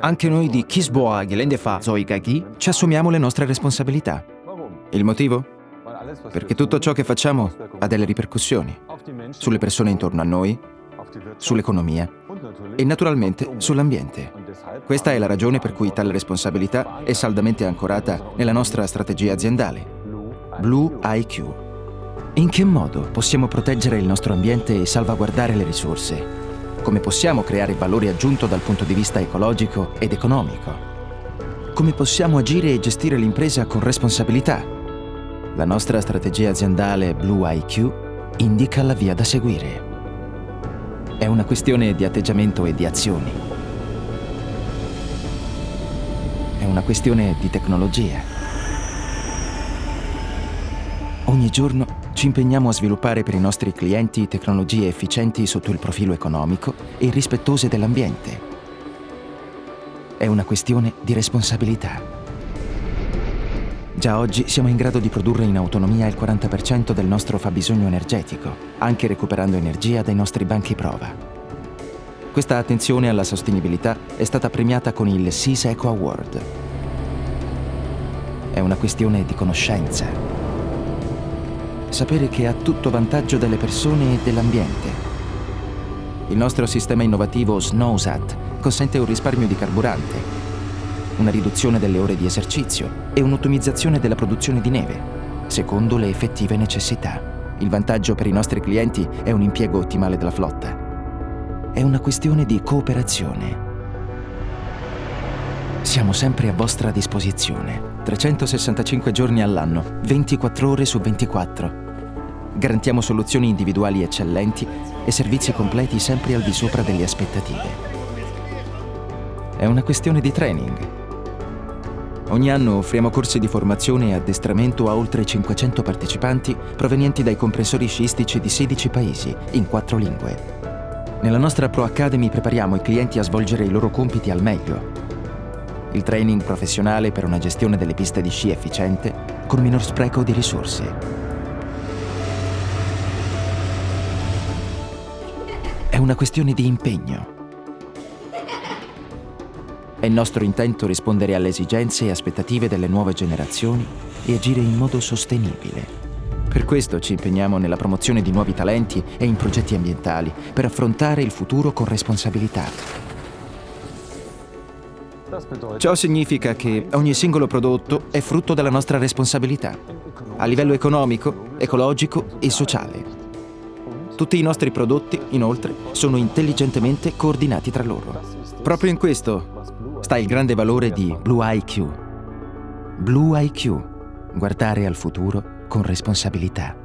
Anche noi di Kisboa Gelendefa Zoigagi ci assumiamo le nostre responsabilità. Il motivo? Perché tutto ciò che facciamo ha delle ripercussioni sulle persone intorno a noi, sull'economia e naturalmente sull'ambiente. Questa è la ragione per cui tale responsabilità è saldamente ancorata nella nostra strategia aziendale, Blue IQ. In che modo possiamo proteggere il nostro ambiente e salvaguardare le risorse? Come possiamo creare valore aggiunto dal punto di vista ecologico ed economico? Come possiamo agire e gestire l'impresa con responsabilità? La nostra strategia aziendale Blue IQ indica la via da seguire. È una questione di atteggiamento e di azioni. È una questione di tecnologia. Ogni giorno ci impegniamo a sviluppare per i nostri clienti tecnologie efficienti sotto il profilo economico e rispettose dell'ambiente. È una questione di responsabilità. Già oggi siamo in grado di produrre in autonomia il 40% del nostro fabbisogno energetico, anche recuperando energia dai nostri banchi prova. Questa attenzione alla sostenibilità è stata premiata con il SIS Eco Award. È una questione di conoscenza. Sapere che ha tutto vantaggio delle persone e dell'ambiente. Il nostro sistema innovativo SNOWSAT consente un risparmio di carburante, una riduzione delle ore di esercizio e un'ottimizzazione della produzione di neve, secondo le effettive necessità. Il vantaggio per i nostri clienti è un impiego ottimale della flotta. È una questione di cooperazione. Siamo sempre a vostra disposizione. 365 giorni all'anno, 24 ore su 24. Garantiamo soluzioni individuali eccellenti e servizi completi sempre al di sopra delle aspettative. È una questione di training, Ogni anno offriamo corsi di formazione e addestramento a oltre 500 partecipanti provenienti dai comprensori sciistici di 16 paesi, in quattro lingue. Nella nostra Pro Academy prepariamo i clienti a svolgere i loro compiti al meglio. Il training professionale per una gestione delle piste di sci efficiente con minor spreco di risorse. È una questione di impegno è il nostro intento rispondere alle esigenze e aspettative delle nuove generazioni e agire in modo sostenibile. Per questo ci impegniamo nella promozione di nuovi talenti e in progetti ambientali per affrontare il futuro con responsabilità. Ciò significa che ogni singolo prodotto è frutto della nostra responsabilità, a livello economico, ecologico e sociale. Tutti i nostri prodotti, inoltre, sono intelligentemente coordinati tra loro. Proprio in questo sta il grande valore di Blue IQ. Blue IQ, guardare al futuro con responsabilità.